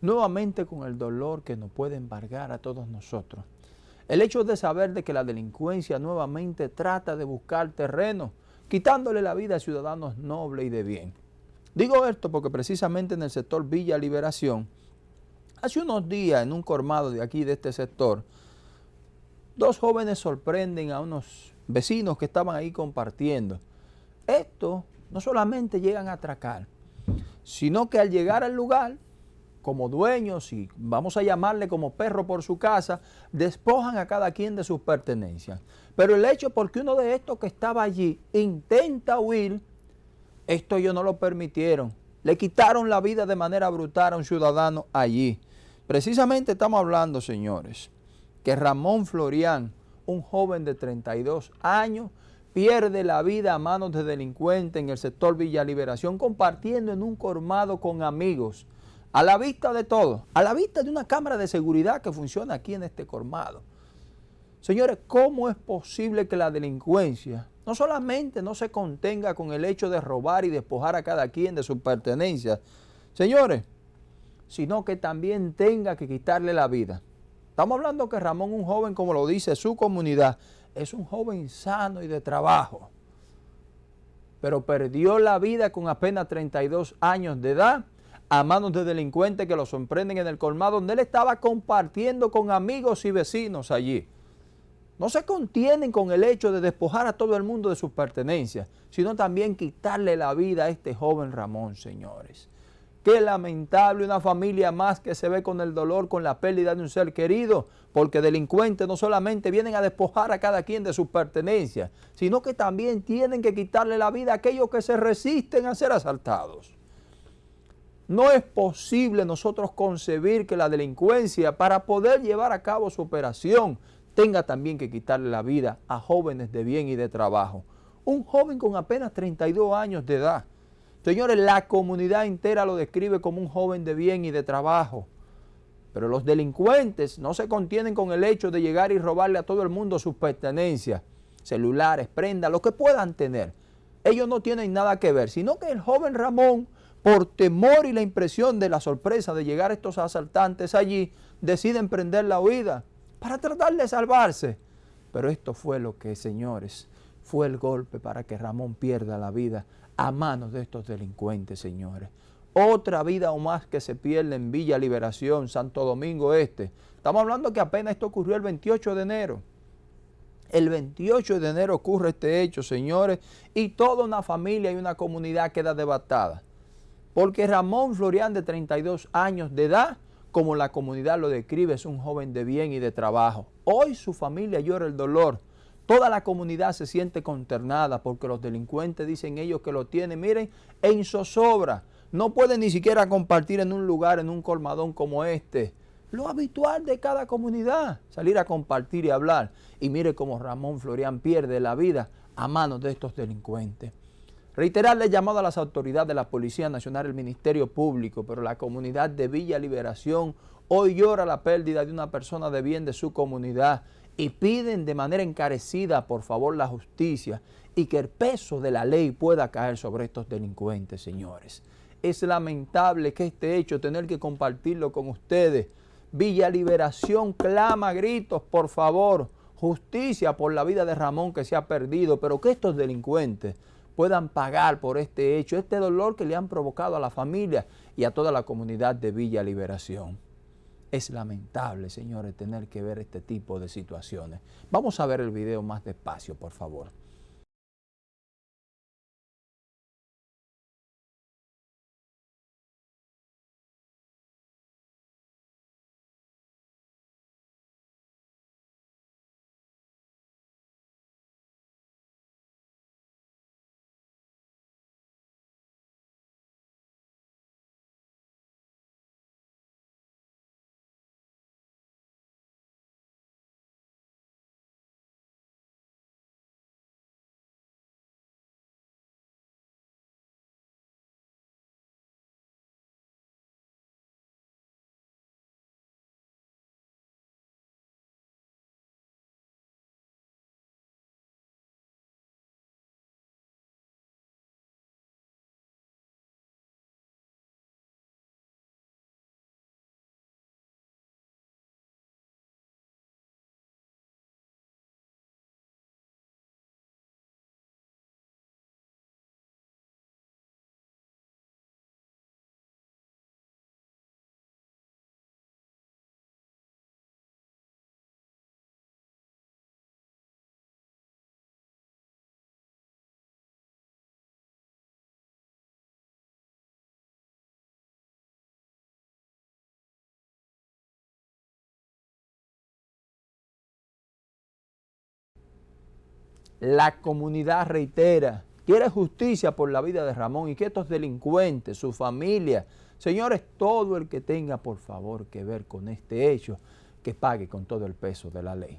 nuevamente con el dolor que nos puede embargar a todos nosotros. El hecho de saber de que la delincuencia nuevamente trata de buscar terreno, quitándole la vida a ciudadanos nobles y de bien. Digo esto porque precisamente en el sector Villa Liberación, hace unos días en un colmado de aquí, de este sector, dos jóvenes sorprenden a unos vecinos que estaban ahí compartiendo. Esto no solamente llegan a atracar, sino que al llegar al lugar, como dueños y vamos a llamarle como perro por su casa, despojan a cada quien de sus pertenencias. Pero el hecho porque uno de estos que estaba allí intenta huir, esto ellos no lo permitieron. Le quitaron la vida de manera brutal a un ciudadano allí. Precisamente estamos hablando, señores, que Ramón Florián, un joven de 32 años, pierde la vida a manos de delincuentes en el sector Villa Liberación compartiendo en un colmado con amigos, a la vista de todo, a la vista de una cámara de seguridad que funciona aquí en este colmado. Señores, ¿cómo es posible que la delincuencia no solamente no se contenga con el hecho de robar y despojar a cada quien de sus pertenencias, señores, sino que también tenga que quitarle la vida? Estamos hablando que Ramón, un joven, como lo dice su comunidad, es un joven sano y de trabajo, pero perdió la vida con apenas 32 años de edad a manos de delincuentes que lo sorprenden en el colmado donde él estaba compartiendo con amigos y vecinos allí. No se contienen con el hecho de despojar a todo el mundo de sus pertenencias, sino también quitarle la vida a este joven Ramón, señores. Qué lamentable una familia más que se ve con el dolor, con la pérdida de un ser querido, porque delincuentes no solamente vienen a despojar a cada quien de sus pertenencias, sino que también tienen que quitarle la vida a aquellos que se resisten a ser asaltados. No es posible nosotros concebir que la delincuencia, para poder llevar a cabo su operación, tenga también que quitarle la vida a jóvenes de bien y de trabajo. Un joven con apenas 32 años de edad, Señores, la comunidad entera lo describe como un joven de bien y de trabajo. Pero los delincuentes no se contienen con el hecho de llegar y robarle a todo el mundo sus pertenencias, celulares, prendas, lo que puedan tener. Ellos no tienen nada que ver, sino que el joven Ramón, por temor y la impresión de la sorpresa de llegar estos asaltantes allí, decide emprender la huida para tratar de salvarse. Pero esto fue lo que, señores, fue el golpe para que Ramón pierda la vida a manos de estos delincuentes, señores. Otra vida o más que se pierde en Villa Liberación, Santo Domingo Este. Estamos hablando que apenas esto ocurrió el 28 de enero. El 28 de enero ocurre este hecho, señores, y toda una familia y una comunidad queda devastada. Porque Ramón Florián, de 32 años de edad, como la comunidad lo describe, es un joven de bien y de trabajo. Hoy su familia llora el dolor Toda la comunidad se siente consternada porque los delincuentes dicen ellos que lo tienen, miren, en zozobra. No pueden ni siquiera compartir en un lugar, en un colmadón como este. Lo habitual de cada comunidad, salir a compartir y hablar. Y mire cómo Ramón Florián pierde la vida a manos de estos delincuentes. Reiterarle llamado a las autoridades de la Policía Nacional, el Ministerio Público, pero la comunidad de Villa Liberación hoy llora la pérdida de una persona de bien de su comunidad y piden de manera encarecida, por favor, la justicia y que el peso de la ley pueda caer sobre estos delincuentes, señores. Es lamentable que este hecho, tener que compartirlo con ustedes. Villa Liberación clama gritos, por favor, justicia por la vida de Ramón que se ha perdido, pero que estos delincuentes puedan pagar por este hecho, este dolor que le han provocado a la familia y a toda la comunidad de Villa Liberación. Es lamentable, señores, tener que ver este tipo de situaciones. Vamos a ver el video más despacio, por favor. La comunidad reitera, quiere justicia por la vida de Ramón y que estos delincuentes, su familia, señores, todo el que tenga por favor que ver con este hecho, que pague con todo el peso de la ley.